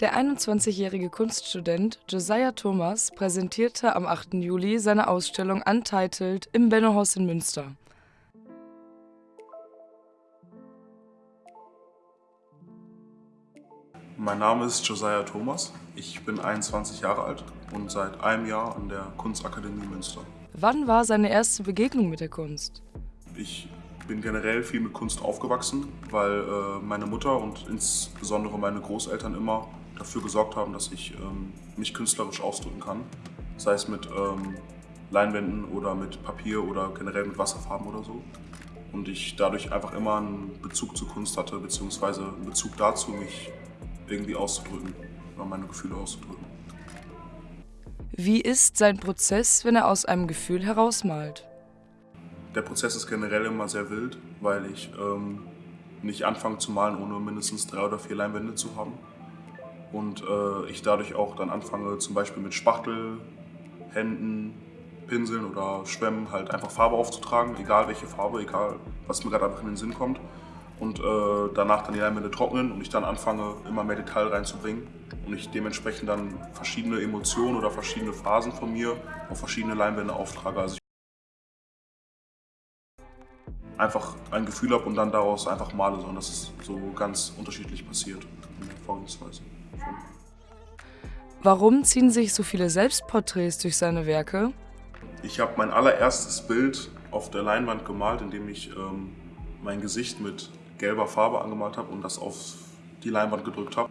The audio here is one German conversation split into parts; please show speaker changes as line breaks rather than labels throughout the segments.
Der 21-jährige Kunststudent Josiah Thomas präsentierte am 8. Juli seine Ausstellung Untitled im Bennohaus in Münster.
Mein Name ist Josiah Thomas. Ich bin 21 Jahre alt und seit einem Jahr an der Kunstakademie Münster.
Wann war seine erste Begegnung mit der Kunst?
Ich bin generell viel mit Kunst aufgewachsen, weil äh, meine Mutter und insbesondere meine Großeltern immer dafür gesorgt haben, dass ich ähm, mich künstlerisch ausdrücken kann. Sei es mit ähm, Leinwänden oder mit Papier oder generell mit Wasserfarben oder so. Und ich dadurch einfach immer einen Bezug zur Kunst hatte, beziehungsweise einen Bezug dazu, mich irgendwie auszudrücken oder meine Gefühle auszudrücken.
Wie ist sein Prozess, wenn er aus einem Gefühl herausmalt?
Der Prozess ist generell immer sehr wild, weil ich ähm, nicht anfange zu malen, ohne mindestens drei oder vier Leinwände zu haben und äh, ich dadurch auch dann anfange zum Beispiel mit Spachtel, Händen, Pinseln oder Schwämmen halt einfach Farbe aufzutragen, egal welche Farbe, egal was mir gerade einfach in den Sinn kommt. Und äh, danach dann die Leinwände trocknen und ich dann anfange immer mehr Detail reinzubringen. Und ich dementsprechend dann verschiedene Emotionen oder verschiedene Phasen von mir auf verschiedene Leinwände auftrage. Also einfach ein Gefühl habe und dann daraus einfach male, sondern das ist so ganz unterschiedlich passiert. in der Vorgehensweise.
Warum ziehen sich so viele Selbstporträts durch seine Werke?
Ich habe mein allererstes Bild auf der Leinwand gemalt, indem ich ähm, mein Gesicht mit gelber Farbe angemalt habe und das auf die Leinwand gedrückt habe.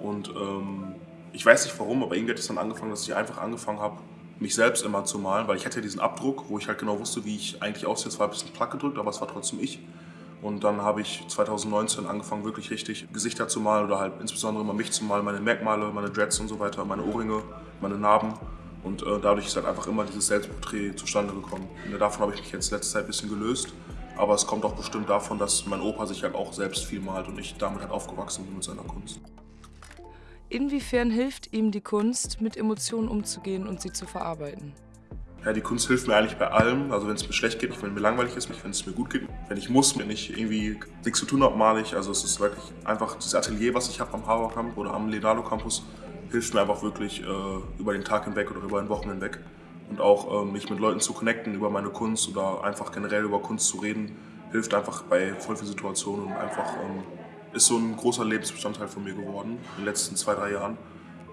Und ähm, ich weiß nicht warum, aber irgendwie hat es dann angefangen, dass ich einfach angefangen habe, mich selbst immer zu malen, weil ich hatte ja diesen Abdruck, wo ich halt genau wusste, wie ich eigentlich aussehe. Es war ein bisschen platt gedrückt, aber es war trotzdem ich. Und dann habe ich 2019 angefangen, wirklich richtig Gesichter zu malen oder halt insbesondere mal mich zu malen, meine Merkmale, meine Dreads und so weiter, meine Ohrringe, meine Narben. Und äh, dadurch ist halt einfach immer dieses Selbstporträt zustande gekommen. Und davon habe ich mich jetzt letzte Zeit ein bisschen gelöst. Aber es kommt auch bestimmt davon, dass mein Opa sich halt auch selbst viel malt und ich damit halt aufgewachsen bin mit seiner Kunst.
Inwiefern hilft ihm die Kunst, mit Emotionen umzugehen und sie zu verarbeiten?
Ja, die Kunst hilft mir eigentlich bei allem. Also wenn es mir schlecht geht, wenn mir langweilig ist, wenn es mir gut geht, wenn ich muss, wenn ich irgendwie nichts zu tun habe, male ich. Also es ist wirklich einfach das Atelier, was ich habe am Harvard Camp oder am Leonardo Campus, hilft mir einfach wirklich äh, über den Tag hinweg oder über den Wochen hinweg. Und auch äh, mich mit Leuten zu connecten über meine Kunst oder einfach generell über Kunst zu reden, hilft einfach bei voll vielen Situationen und einfach ähm, ist so ein großer Lebensbestandteil von mir geworden in den letzten zwei, drei Jahren,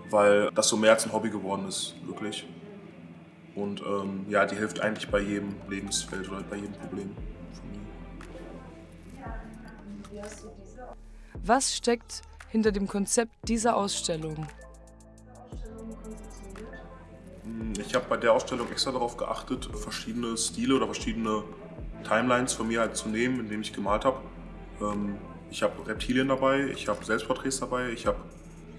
weil das so mehr als ein Hobby geworden ist, wirklich. Und ähm, ja, die hilft eigentlich bei jedem Lebensfeld oder bei jedem Problem von
mir. Was steckt hinter dem Konzept dieser Ausstellung?
Hm, ich habe bei der Ausstellung extra darauf geachtet, verschiedene Stile oder verschiedene Timelines von mir halt zu nehmen, indem ich gemalt habe. Ähm, ich habe Reptilien dabei, ich habe Selbstporträts dabei, ich habe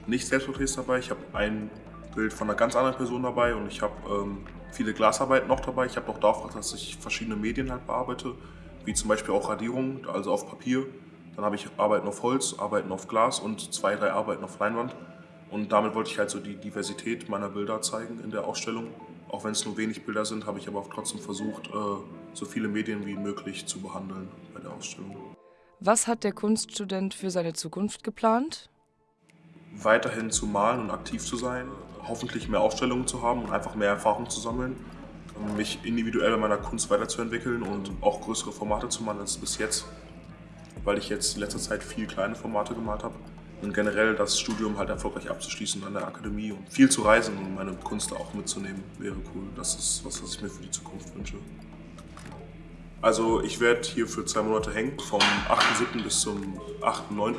nicht Selbstporträts dabei, ich habe ein Bild von einer ganz anderen Person dabei und ich habe ähm, viele Glasarbeiten noch dabei. Ich habe auch darauf dass ich verschiedene Medien halt bearbeite, wie zum Beispiel auch Radierungen, also auf Papier. Dann habe ich Arbeiten auf Holz, Arbeiten auf Glas und zwei, drei Arbeiten auf Leinwand. Und damit wollte ich halt so die Diversität meiner Bilder zeigen in der Ausstellung. Auch wenn es nur wenig Bilder sind, habe ich aber auch trotzdem versucht, äh, so viele Medien wie möglich zu behandeln bei der Ausstellung.
Was hat der Kunststudent für seine Zukunft geplant?
Weiterhin zu malen und aktiv zu sein, hoffentlich mehr Ausstellungen zu haben und einfach mehr Erfahrung zu sammeln, mich individuell in meiner Kunst weiterzuentwickeln und auch größere Formate zu malen als bis jetzt, weil ich jetzt in letzter Zeit viel kleine Formate gemalt habe und generell das Studium halt erfolgreich abzuschließen an der Akademie und viel zu reisen und meine Kunst auch mitzunehmen, wäre cool. Das ist was, was ich mir für die Zukunft wünsche. Also ich werde hier für zwei Monate hängen, vom 8.7. bis zum 8.9.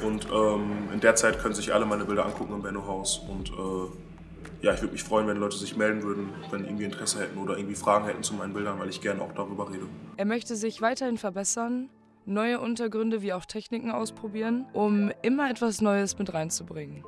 Und ähm, in der Zeit können sich alle meine Bilder angucken im Benno Haus. Und äh, ja, ich würde mich freuen, wenn Leute sich melden würden, wenn irgendwie Interesse hätten oder irgendwie Fragen hätten zu meinen Bildern, weil ich gerne auch darüber rede.
Er möchte sich weiterhin verbessern, neue Untergründe wie auch Techniken ausprobieren, um immer etwas Neues mit reinzubringen.